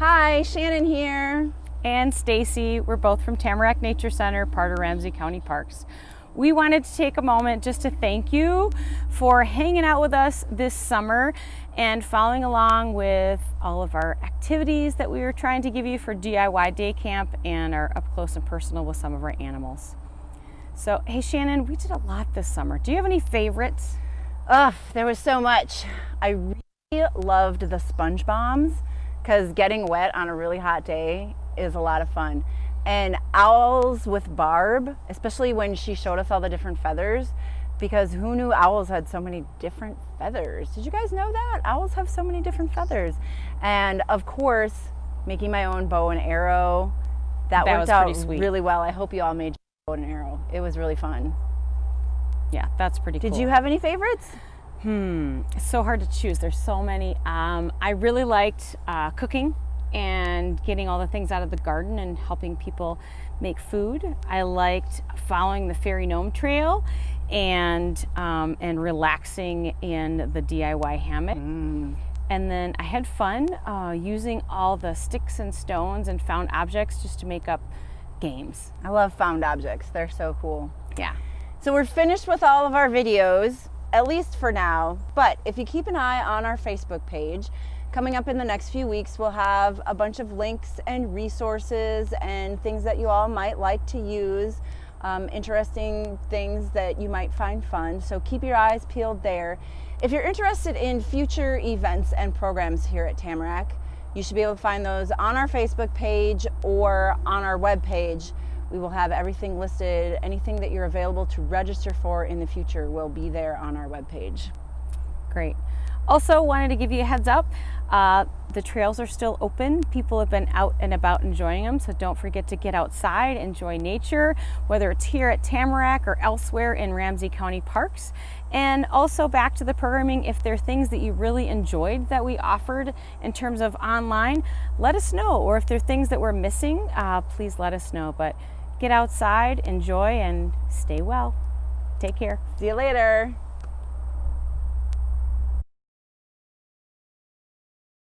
Hi, Shannon here. And Stacy. We're both from Tamarack Nature Center, part of Ramsey County Parks. We wanted to take a moment just to thank you for hanging out with us this summer and following along with all of our activities that we were trying to give you for DIY Day Camp and our up close and personal with some of our animals. So, hey Shannon, we did a lot this summer. Do you have any favorites? Ugh, there was so much. I really loved the sponge bombs because getting wet on a really hot day is a lot of fun. And owls with Barb, especially when she showed us all the different feathers, because who knew owls had so many different feathers? Did you guys know that? Owls have so many different feathers. And of course, making my own bow and arrow. That, That worked was out sweet. really well. I hope you all made your bow and arrow. It was really fun. Yeah, that's pretty Did cool. you have any favorites? Hmm, it's so hard to choose. There's so many. Um, I really liked uh, cooking and getting all the things out of the garden and helping people make food. I liked following the fairy gnome trail and um, and relaxing in the DIY hammock. And then I had fun uh, using all the sticks and stones and found objects just to make up games. I love found objects. They're so cool. Yeah. So we're finished with all of our videos, at least for now. But if you keep an eye on our Facebook page, coming up in the next few weeks, we'll have a bunch of links and resources and things that you all might like to use, um, interesting things that you might find fun. So keep your eyes peeled there. If you're interested in future events and programs here at Tamarack, you should be able to find those on our Facebook page or on our webpage. We will have everything listed. Anything that you're available to register for in the future will be there on our webpage. Great. Also wanted to give you a heads up. Uh, the trails are still open. People have been out and about enjoying them, so don't forget to get outside, enjoy nature, whether it's here at Tamarack or elsewhere in Ramsey County Parks. And also back to the programming, if there are things that you really enjoyed that we offered in terms of online, let us know. Or if there are things that we're missing, uh, please let us know. But get outside, enjoy, and stay well. Take care. See you later.